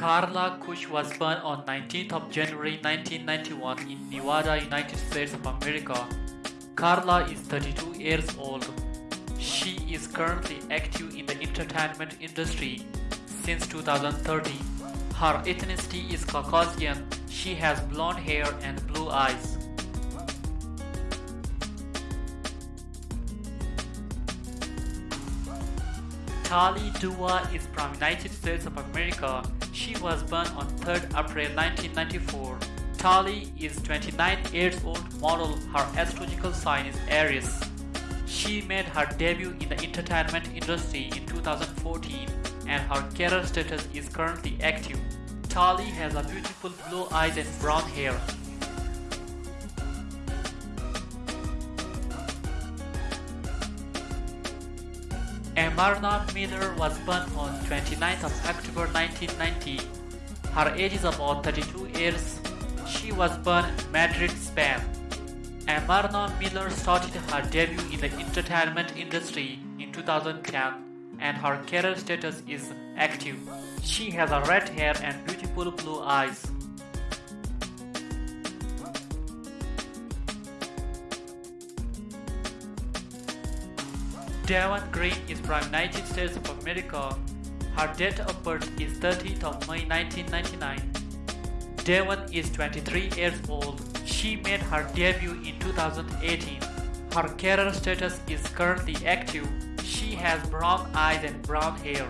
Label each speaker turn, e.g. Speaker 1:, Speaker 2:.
Speaker 1: Karla Kush was born on 19th of January 1991 in Nevada, United States of America. Carla is 32 years old. She is currently active in the entertainment industry since 2013. Her ethnicity is Caucasian. She has blonde hair and blue eyes. Tali Dova is from United States of America. She was born on 3rd April 1994. Tali is 29 years old model. Her astrological sign is Aries. She made her debut in the entertainment industry in 2014 and her career status is currently active. Tali has a beautiful blue eyes and brown hair. Amarna Miller was born on 29th of October 1990. Her age is about 32 years. She was born in Madrid, Spain. Amarna Miller started her debut in the entertainment industry in 2010 and her career status is active. She has a red hair and beautiful blue eyes. Devon Green is from United States of America. Her date of birth is 30th of May 1999. Devon is 23 years old. She made her debut in 2018. Her career status is currently active. She has brown eyes and brown hair.